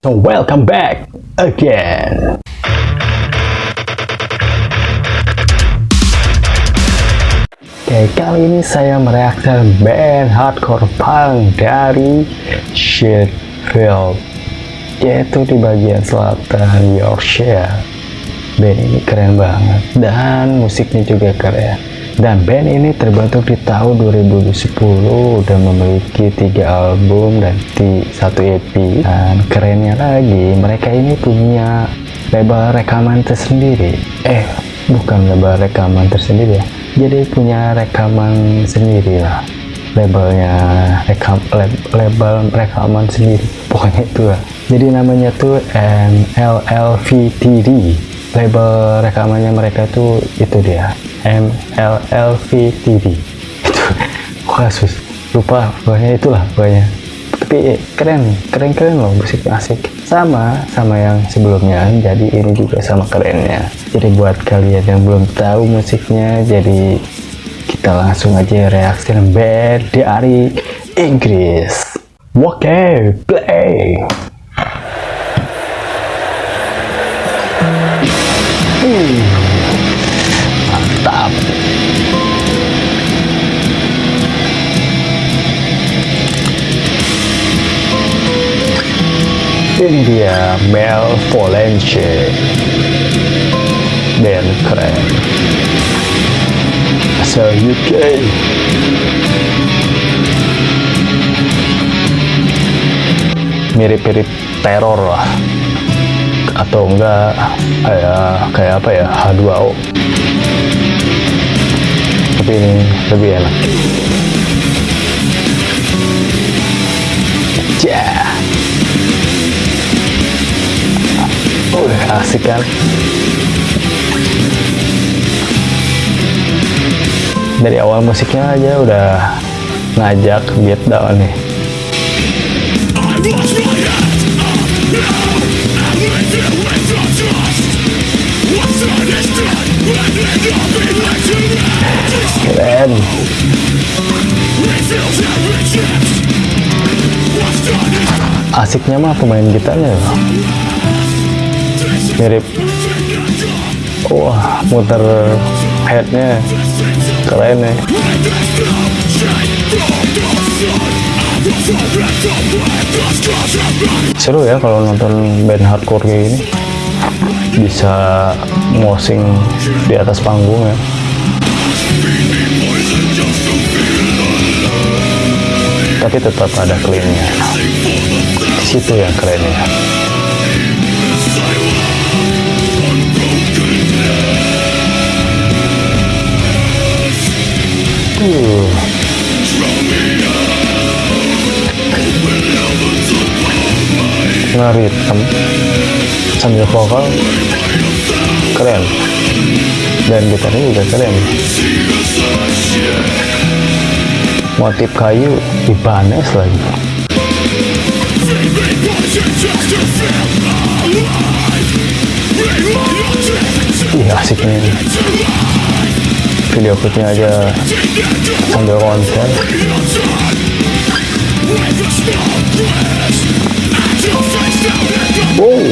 So welcome back again. Oke, kali ini saya mereaksikan band hardcore punk dari Sheffield, yaitu di bagian selatan Yorkshire. Band ini keren banget dan musiknya juga keren. Dan band ini terbentuk di tahun 2010 dan memiliki tiga album dan satu EP. Dan kerennya lagi, mereka ini punya label rekaman tersendiri. Eh, bukan label rekaman tersendiri ya. Jadi punya rekaman sendiri lah. Labelnya rekam lab, label rekaman sendiri. Pokoknya itu lah. Jadi namanya tuh MLLVTD. Label rekamannya mereka tuh itu dia MLLVTV itu kasus? Lupa pokoknya itulah pokoknya tapi keren keren keren loh musik asik. Sama sama yang sebelumnya jadi ini juga sama kerennya. Jadi buat kalian yang belum tahu musiknya jadi kita langsung aja reaksi band dari Inggris. Oke okay, play Mantap. Ini dia Mel Volence. Band keren. Asal UK. Mirip-mirip teror lah atau enggak kayak kayak apa ya H2O. Tapi ini lebih enak. Yeah. udah asik kan? Dari awal musiknya aja udah ngajak get down nih Keren. Asiknya mah pemain gitarnya loh. Mirip. Wah, muter headnya keren ya. Seru ya kalau nonton band hardcore kayak gini bisa mosing di atas panggung ya. Tapi tetap ada cleannya situ yang keren ya uh. ngeritem sambil vokal keren. Dan gitarnya juga keren. Motif kayu dibanes lagi. Ih asiknya ini. Video klipnya aja sambil konser Wow,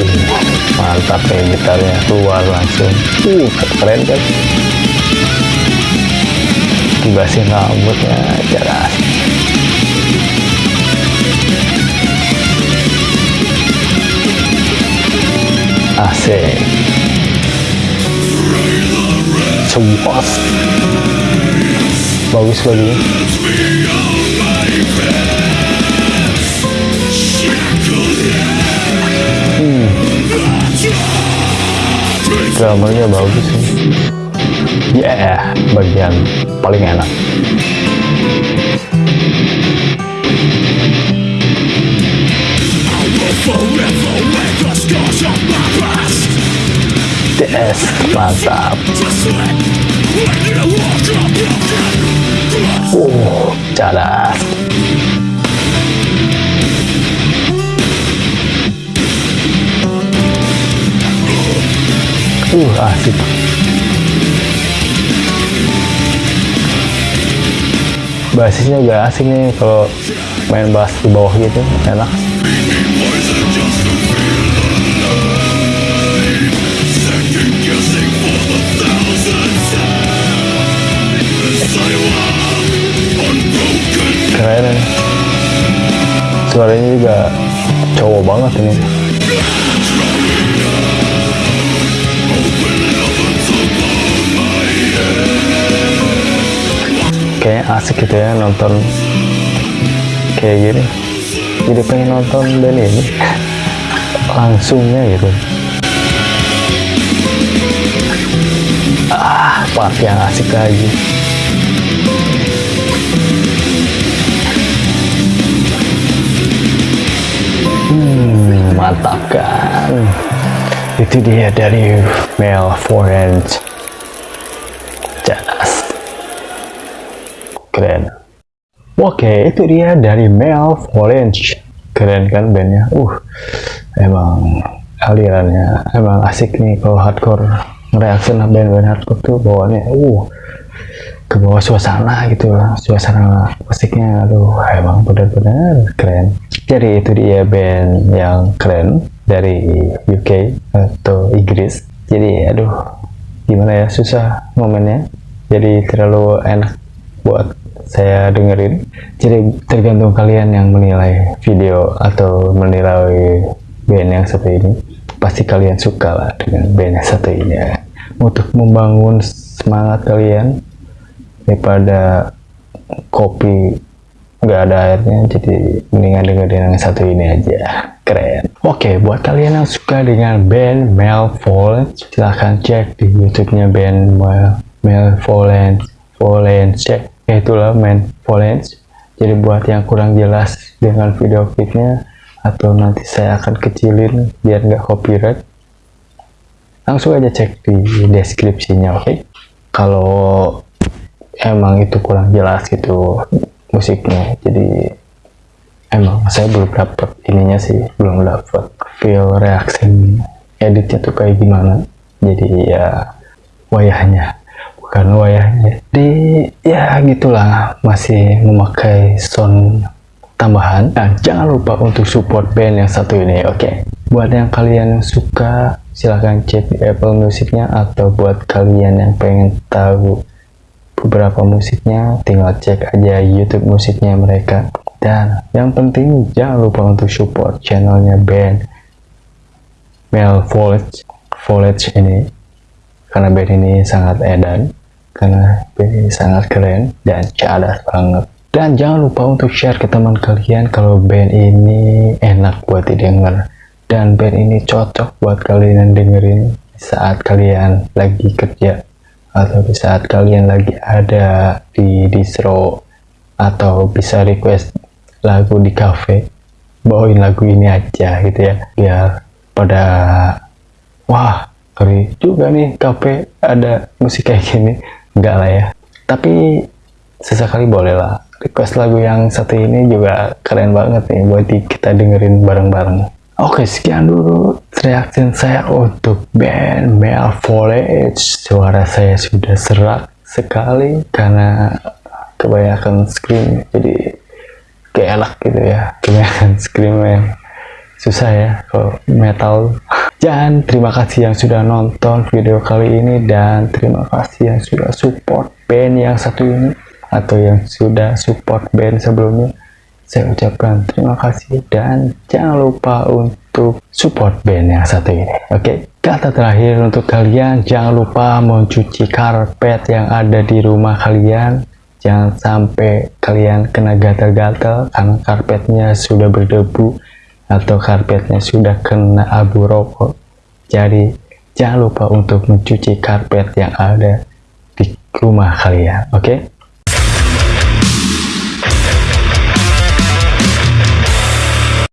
mantap ya gitarnya keluar langsung. Uh, keren kan? Kibasin rambutnya jelas. Asik. Sebuas. Bagus lagi. Drummernya bagus sih. Ya yeah, bagian paling enak. DS mantap. Uh cadas uh asik basisnya juga asik nih kalau main bass di bawah gitu enak. Keren suaranya juga cowok banget ini. Asik gitu ya nonton kayak gini. Jadi pengen nonton dan ini. Langsungnya gitu. Ah part yang asik lagi. Hmm mantap kan. Itu dia dari Mel Forens keren. Oke itu dia dari Mel Forens keren kan bandnya? Uh emang alirannya emang asik nih kalau hardcore reaksi band-band hardcore tuh bawaannya. Uh ke bawah suasana gitu suasana musiknya. Aduh emang benar-benar keren. Jadi itu dia band yang keren dari UK atau Inggris. Jadi aduh gimana ya susah momennya. Jadi terlalu enak buat saya dengerin. Jadi tergantung kalian yang menilai video atau menilai band yang satu ini. Pasti kalian suka lah dengan band yang satu ini ya. untuk membangun semangat kalian daripada kopi nggak ada airnya jadi mendingan dengerin yang satu ini aja. Keren. Oke okay, buat kalian yang suka dengan band Mel Volens silahkan cek di youtube-nya band Mel, Mel Volens Volens cek ya itulah Mel Volens jadi buat yang kurang jelas dengan video klipnya atau nanti saya akan kecilin biar nggak copyright langsung aja cek di deskripsinya oke? Okay? kalau emang itu kurang jelas gitu musiknya jadi emang saya belum dapat ininya sih belum dapat feel reaksi editnya tuh kayak gimana? Jadi ya wayahnya bukan wayahnya. Di ya gitulah masih memakai sound tambahan. Dan jangan lupa untuk support band yang satu ini oke? Okay? buat yang kalian suka silahkan cek di Apple Musicnya atau buat kalian yang pengen tahu beberapa musiknya tinggal cek aja YouTube musiknya mereka. Dan yang penting jangan lupa untuk support channelnya band Mel Foliage Foliage ini. Karena band ini sangat edan karena ini sangat keren dan cadas banget. Dan jangan lupa untuk share ke teman kalian kalau band ini enak buat didengar. Dan band ini cocok buat kalian dengerin saat kalian lagi kerja atau di saat kalian lagi ada di distro atau bisa request lagu di cafe. Bawain lagu ini aja gitu ya biar pada wah keren juga nih cafe ada musik kayak gini enggak lah ya tapi sesekali boleh lah request lagu yang satu ini juga keren banget nih buat kita dengerin bareng-bareng Oke, sekian dulu reaksi saya untuk band Mel Foliage. Suara saya sudah serak sekali karena kebanyakan scream, jadi kayak enak gitu ya. Kebanyakan scream yang susah ya kalau metal. Dan terima kasih yang sudah nonton video kali ini dan terima kasih yang sudah support band yang satu ini atau yang sudah support band sebelumnya. Saya ucapkan terima kasih dan jangan lupa untuk support band yang satu ini. Oke kata terakhir untuk kalian jangan lupa mencuci karpet yang ada di rumah kalian. Jangan sampai kalian kena gatal-gatal karena karpetnya sudah berdebu atau karpetnya sudah kena abu rokok jadi jangan lupa untuk mencuci karpet yang ada di rumah kalian oke okay?